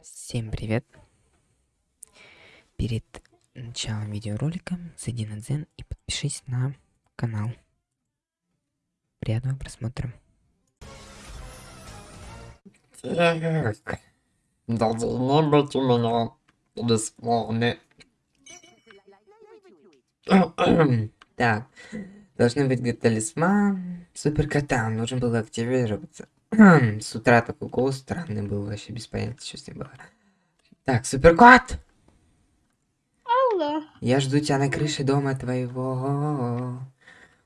Всем привет! Перед началом видеоролика зайди на Дзен и подпишись на канал. Приятного просмотра. Так. Должно быть у меня бесплатный. Так, должны быть талисман суперкота. Нужно было активироваться. С утра такой голос странный был, вообще без понятия, что с ним было. Так, суперкот! Алло. Я жду тебя на крыше дома твоего,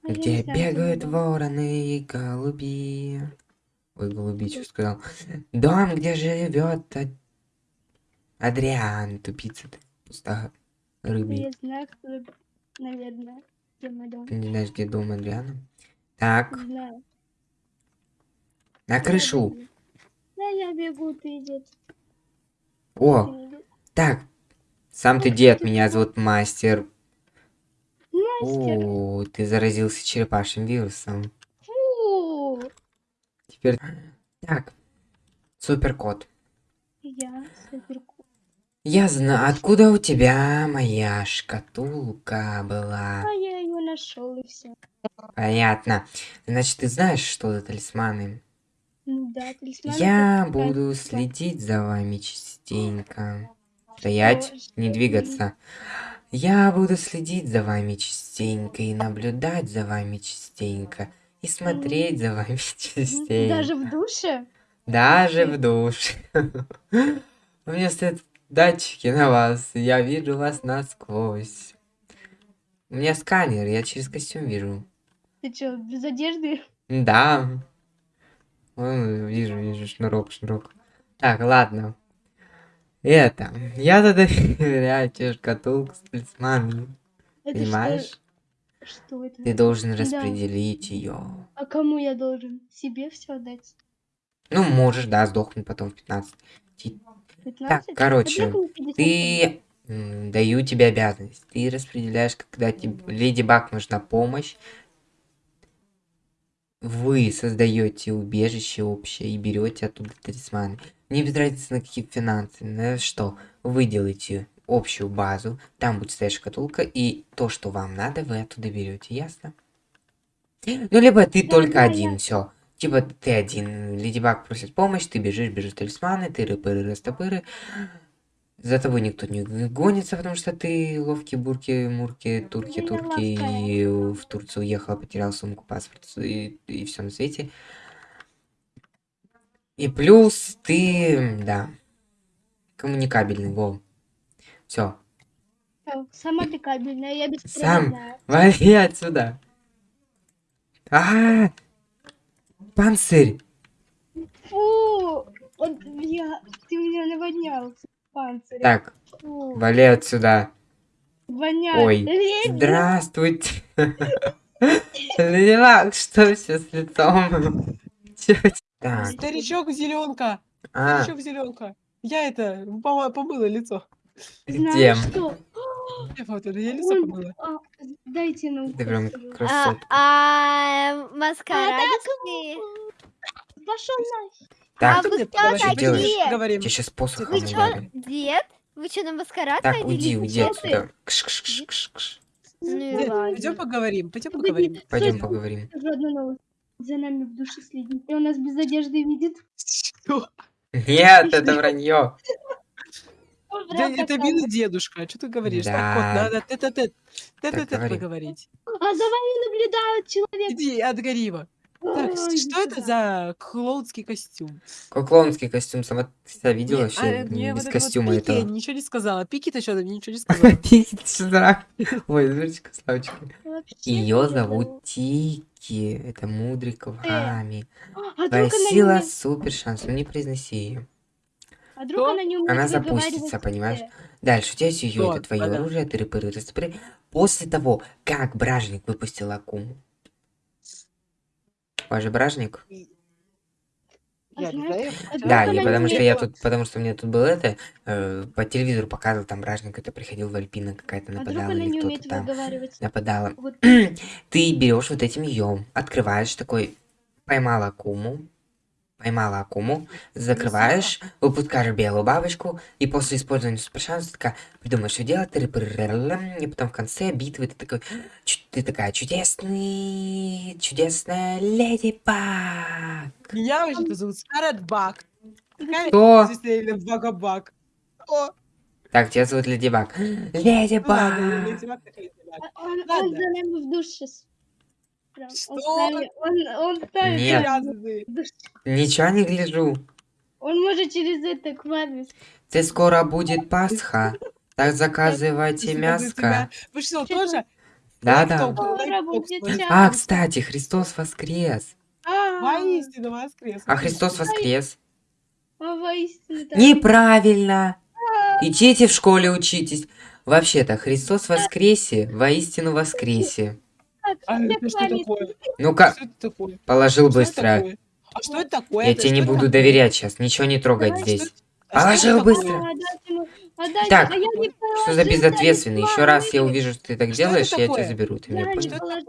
А где бегают вороны и голуби. Ой, голуби, что сказал? Дом, где живет Ад- Адриан, тупица ты, пустая рыбий. Я знаю, кто, наверное, где мой дом. Ты не знаешь, где дом Адриана? Так, Не знаю. На крышу. Да, я бегу, ты идет. О, так, сам ты дед, меня зовут Мастер. Мастер. О, ты заразился черепашьим вирусом. Фу. Теперь... Так, суперкот. Я супер Я знаю, откуда у тебя моя шкатулка была. А я ее нашел и все. Понятно. Значит, ты знаешь, что за талисманы? Да, талисман. Я буду следить за вами частенько. Стоять, не двигаться. Я буду следить за вами частенько и наблюдать за вами частенько. И смотреть за вами частенько. Даже в душе? Даже в душ. У меня стоят датчики на вас, я вижу вас насквозь. У меня сканер, я через костюм вижу. Ты что, без одежды? Да. Вон, вижу, вижу, шнурок, шнурок. Так, ладно. Это, я тогда доверяю тебе шкатулку с талисманами. Понимаешь? Что, что это? Ты должен Да. распределить ее. А кому я должен? Себе все отдать? Ну, можешь, да, сдохнуть потом в 15. Ти- 15? короче, А вдруг мне 50 Ты... Даю тебе обязанность. Ты распределяешь, когда тебе Леди Баг нужна помощь. Вы создаете убежище общее и берете оттуда талисманы. Не без разницы на какие финансы, на что. Вы делаете общую базу, там будет стоять шкатулка, и то, что вам надо, вы оттуда берете, ясно? Ну, либо ты только один, все. Типа ты один, Леди Баг просит помощь, ты бежишь, бежишь талисманы, ты рыпыры, растопыры. За тобой никто не гонится, потому что ты ловкий бурки, мурки, турки, турки, и в Турцию уехал, потерял сумку, паспорт и, и все на свете. И плюс ты, да, коммуникабельный, во. Все, Сама ты кабельная, я Сам. беспроводная. вали отсюда. А, панцирь. Фу! Вот я, ты меня наводнял панцирем. Так, Фу, вали отсюда. воняет. Ой, Леди, Здравствуйте. Баг, что все с лицом? Так, Старичок зеленка. а, Старичок зеленка. Я это помыла лицо. где? Вот это я лицо помыла. а, Дайте нам Ты прям красотка. а маскарадики? Пошел на... Так, а вы кто такие? Говорим. я сейчас посохом Вы ударю. дед? Вы что, на маскарад Так, ходили? уйди, уйди отсюда. Кш, кш, кш, кш, кш. Ну и Дед, ладно. Пойдем поговорим. Пойдем поговорим. Пойдем поговорим. За нами в душе следит. И он нас без одежды видит. Что? Нет, это вранье. Да, это милый дедушка. Что ты говоришь? Так, вот, Да. надо тет-а-тет. Тет-а-тет говори. поговорить. А за вами наблюдает человек. Иди от Гарима. Так, Ой, что это за клоунский костюм? Какой клоунский костюм, сама ты себя видела Не, вообще а, мне м, вот без это вот костюма Пики этого? ничего не сказала. Пики-то что то ничего не сказала. Сюда. Ой, дурочка, Славочка. Ее зовут Тики. Это мудрый Квами. Твоя сила супер шанс. Ну не произноси ее. А вдруг Что? она не умеет Она запустится, понимаешь? Дальше у тебя есть ее, это твое оружие, ты рыпыры, растопыры. После того, как Бражник выпустил Акуму. Ваш Бражник? А Я не знаешь, знаю. а Да, я не потому что я тут, потому что у меня тут было это, э, по телевизору показывал, там Бражник это приходил в Альпина какая-то А нападала она или кто-то там нападала. Вот Ты берешь вот этим ее, открываешь такой, поймал Акуму, поймала акуму, закрываешь, выпускаешь белую бабочку, и после использования супершанса такая придумаешь, что делать, и потом в конце битвы ты такой, ты такая чудесный, чудесная леди Баг. Меня вообще-то зовут Скарлетт Бак. Какая Кто? Багабак. О, Так, тебя зовут Леди Баг. Леди ладно, Баг. Леди Баг так Леди Баг. Он, за нами в душ Прям, Он Что? ставит, он, он ставит Нет. Ничего не гляжу. Он может через это к маме. Ты скоро будет Пасха. Так заказывайте мяско. Вы что, тоже? Свой. час. А, кстати, Христос воскрес. А, Воистину воскрес. А Христос воскрес. а. Неправильно. Идите в школе учитесь. Вообще-то, Христос воскресе, воистину воскресе. Так, А это что такое? Ну-ка, Что это положил Что это быстро. А что это такое? Я Это тебе не что буду это доверять сейчас, ничего не трогать Давай, здесь. А что Положил это быстро. А, а, Так, а Что за безответственный? Еще раз я увижу, что ты так Что это делаешь, я тебя заберу. Ты меня понял? Что это что,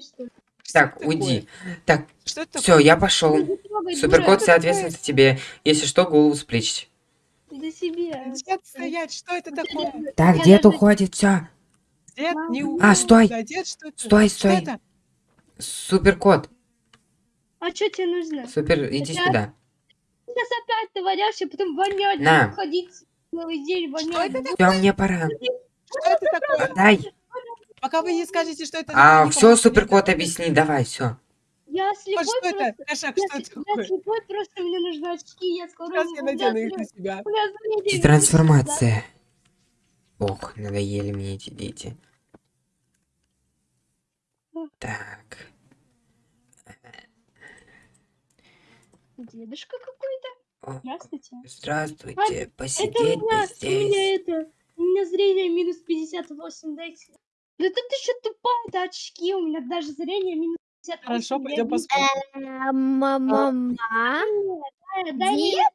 что? Что Так, это уйди. такое? Так, Что это все, я пошел. Суперкот, дура, вся ответственность тебе. Если что, голову сплечь. Такое? Дед стоять, что это такое? Так, Я дед даже- уходит, все. Дед не А, стой. Да, дед, что это? Стой, Что стой. это? Суперкот, А что тебе нужно? супер, иди Сейчас. сюда. Сейчас опять ты валяешься, потом вонять, На. ходить целый день вонять. это Все, мне пора. Что это такое? Дай. Пока вы не скажете, что это А, все, суперкот, объясни, давай, все. Я А слепой что это? просто. Кошак, Я, что это я такое? слепой просто, мне нужны очки, я скоро... Сейчас я надену их на себя. Трансформация. Ох, надоели мне эти дети. Так. Дедушка какой-то? Здравствуйте. Здравствуйте, А, Это посидеть у бы меня, у меня здесь. это... У меня зрение минус 58, дайте. Да тут еще тупая, это очки, у меня даже зрение минус 58. Хорошо, я пойдем. Э, Мама. Дай- дай мне- Дед,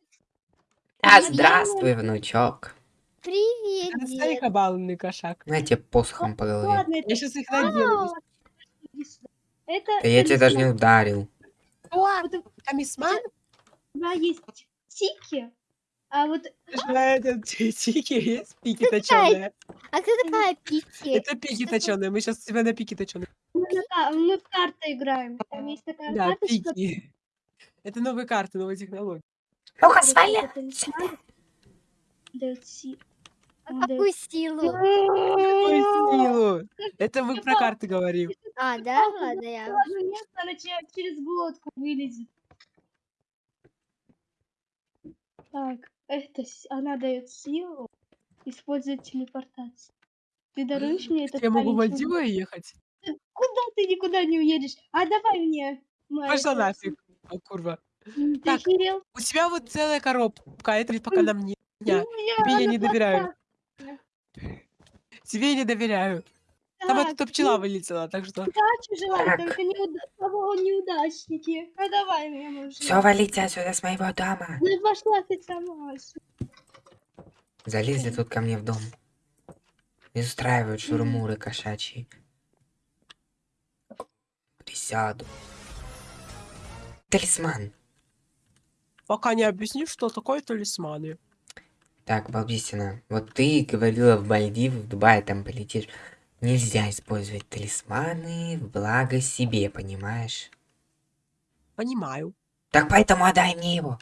А, я- здравствуй, внучок. Привет, Отстань, дед. кабалный кошак. На тебе посохом по голове. Ладно, это... Я сейчас их надену. Это... Да я тебя даже не талисман. ударил. Вот у Тамисман? меня есть тики, а вот Это тики есть, пики точеные. А кто такая Пити? Это пики точеные. Мы сейчас тебя на пики точеные. мы, в карты играем. Там есть такая Да, карточка. пики. Это новые карты, новые технологии. Ну-ка, вот свали. А дает- какую силу? Ой, силу. Это мы про карты говорим. А, да? Ладно, я... Ладно, место, она че- через глотку вылезет. Так, это с- она дает силу, использует телепортацию. Ты даруешь мне этот Я могу в маленький- Мальдивы ехать? Куда ты никуда не уедешь? А давай мне. моя Пошла нафиг. Курва. М, Ты Так. охерел? У тебя вот целая коробка, это пока нам не... Я. У меня тебе я она не доверяю. плохая. Тебе я не доверяю. Там Так, оттуда пчела вылетела, так что... удачи желаю, Так. только неуда- кого неудачники. А давай мне можно. Все, валите отсюда с моего дома. Ну пошла ты сама. Залезли тут ко мне в дом. И устраивают шурмуры кошачьи. Присяду. Талисман. Пока не объяснишь, что такое талисманы. Так, Балбисина, вот ты говорила в Мальдивы, в Дубай там полетишь. Нельзя использовать талисманы в благо себе, понимаешь? Понимаю. Так поэтому отдай мне его.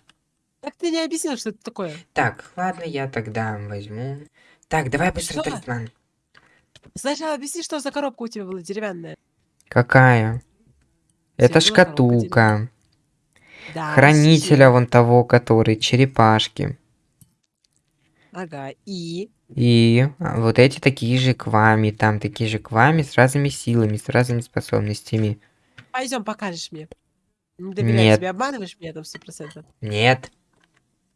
Так ты не объяснил, что это такое. Так, ладно, я тогда возьму. Так, давай быстро Что? талисман. Сначала объясни, что за коробка у тебя была деревянная. Какая? Это шкатулка. Да, Хранителя вон того, который черепашки. Ага, и... И а, вот эти такие же к вами, там такие же к вами с разными силами, с разными способностями. Пойдем, покажешь мне. Не доверяю Нет. тебе, обманываешь меня там сто процентов. Нет.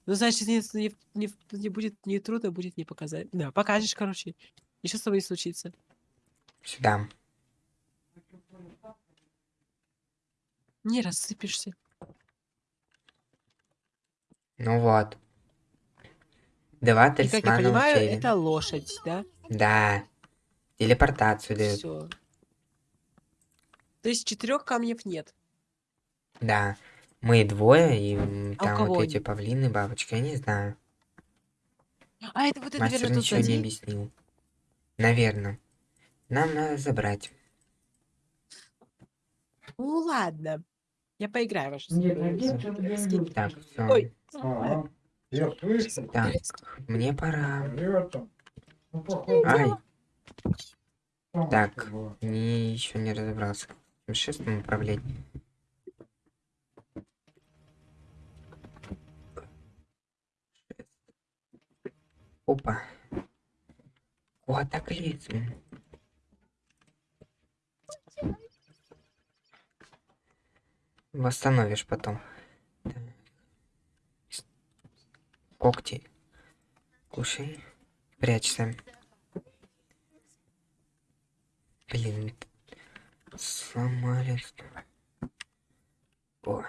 Ну, значит, не, не, не, не будет не трудно, будет не показать. Да, покажешь, короче. Ничего с тобой не случится. Сюда. Не рассыпешься. Ну вот. Два И, как я талисмана понимаю, учили. это лошадь, да? Да. Телепортацию дают. Все. То есть четырех камнев нет. Да. Мы двое, и м, А у там кого вот эти они? павлины, бабочка, я не знаю. А, это вот это, Мастер наверное, ничего не объяснил. Наверное. Нам надо забрать. Ну ладно. Я поиграю в вашу Нет, где Скинь. Так, все. Ой. Ага. Так, мне пора. Ай, так. не еще не разобрался. в Шестом управлять. Опа. О, так лезем. Восстановишь потом. Так. С- Когти. Кушай. Прячься. Блин. Сломали. О.